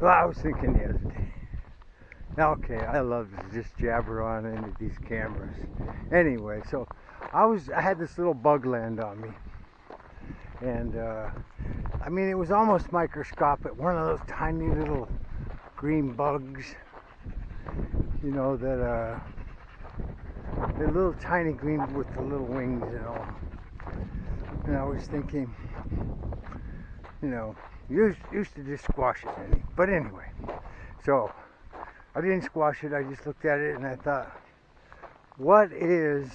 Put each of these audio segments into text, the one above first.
So I was thinking the other day. Okay, I love to just jabber on into these cameras. Anyway, so I was I had this little bug land on me, and uh, I mean it was almost microscopic. One of those tiny little green bugs, you know that uh, the little tiny green with the little wings and all. And I was thinking, you know, used used to just squash it, but anyway, so I didn't squash it. I just looked at it and I thought, what is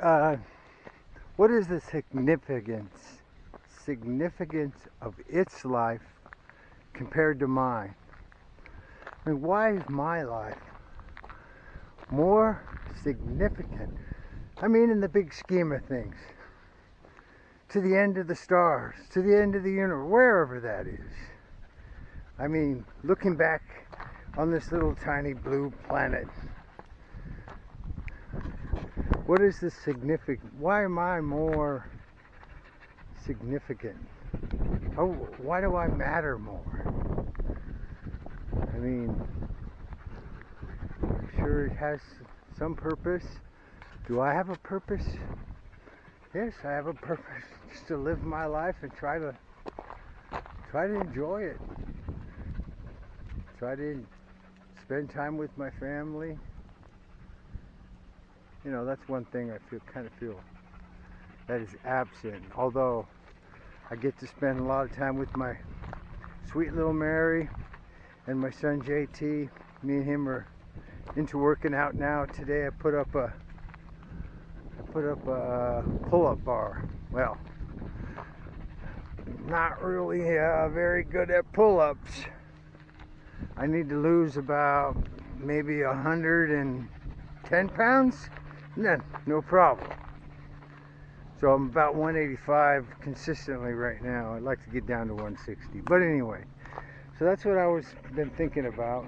uh, what is the significance significance of its life compared to mine? I mean, why is my life more significant? I mean, in the big scheme of things, to the end of the stars, to the end of the universe, wherever that is. I mean, looking back on this little tiny blue planet, what is the significant? Why am I more significant? Oh, why do I matter more? I mean, I'm sure it has some purpose. Do I have a purpose? Yes, I have a purpose just to live my life and try to try to enjoy it try to spend time with my family. You know, that's one thing I feel kind of feel that is absent. Although I get to spend a lot of time with my sweet little Mary and my son JT. Me and him are into working out now. Today I put up a I put up a pull-up bar. Well, not really uh, very good at pull-ups. I need to lose about maybe hundred and ten pounds. No, no problem. So I'm about 185 consistently right now. I'd like to get down to 160. But anyway, so that's what I was been thinking about.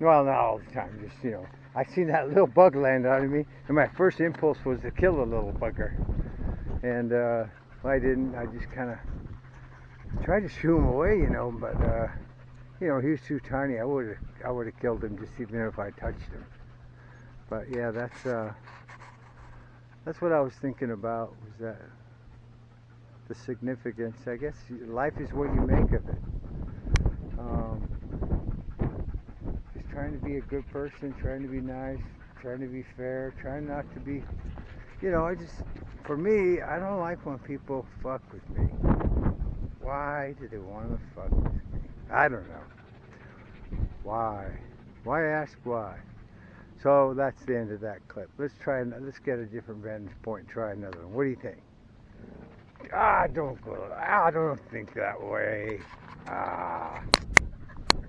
Well, not all the time, just you know. I seen that little bug land on me, and my first impulse was to kill the little bugger. And uh, I didn't. I just kind of tried to shoo him away, you know. But uh, you know, he was too tiny. I would have, I would have killed him just even if I touched him. But yeah, that's uh, that's what I was thinking about. Was that the significance? I guess life is what you make of it. Um, just trying to be a good person, trying to be nice, trying to be fair, trying not to be. You know, I just, for me, I don't like when people fuck with me. Why do they want to fuck with me? I don't know. Why? Why ask why? So that's the end of that clip. Let's try. And let's get a different vantage point. Try another one. What do you think? Ah, don't go. Ah, don't think that way. Ah.